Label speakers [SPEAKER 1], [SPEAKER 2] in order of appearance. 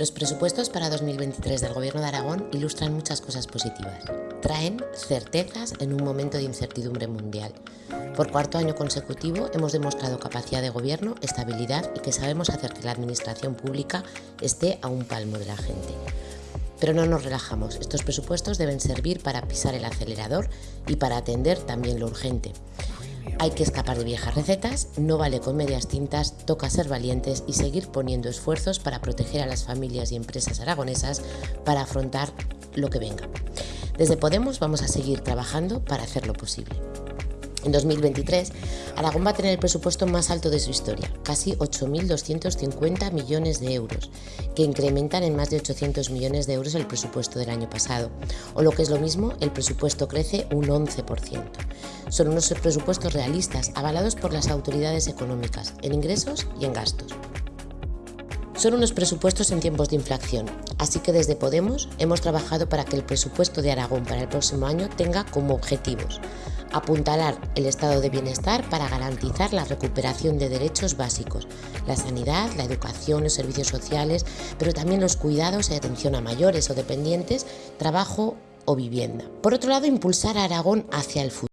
[SPEAKER 1] Los presupuestos para 2023 del Gobierno de Aragón ilustran muchas cosas positivas. Traen certezas en un momento de incertidumbre mundial. Por cuarto año consecutivo hemos demostrado capacidad de gobierno, estabilidad y que sabemos hacer que la administración pública esté a un palmo de la gente. Pero no nos relajamos, estos presupuestos deben servir para pisar el acelerador y para atender también lo urgente. Hay que escapar de viejas recetas, no vale con medias tintas, toca ser valientes y seguir poniendo esfuerzos para proteger a las familias y empresas aragonesas para afrontar lo que venga. Desde Podemos vamos a seguir trabajando para hacerlo posible. En 2023, Aragón va a tener el presupuesto más alto de su historia, casi 8.250 millones de euros, que incrementan en más de 800 millones de euros el presupuesto del año pasado, o lo que es lo mismo, el presupuesto crece un 11%. Son unos presupuestos realistas, avalados por las autoridades económicas, en ingresos y en gastos. Son unos presupuestos en tiempos de inflación, así que desde Podemos hemos trabajado para que el presupuesto de Aragón para el próximo año tenga como objetivos apuntalar el estado de bienestar para garantizar la recuperación de derechos básicos, la sanidad, la educación, los servicios sociales, pero también los cuidados y atención a mayores o dependientes, trabajo o vivienda. Por otro lado, impulsar a Aragón hacia el futuro.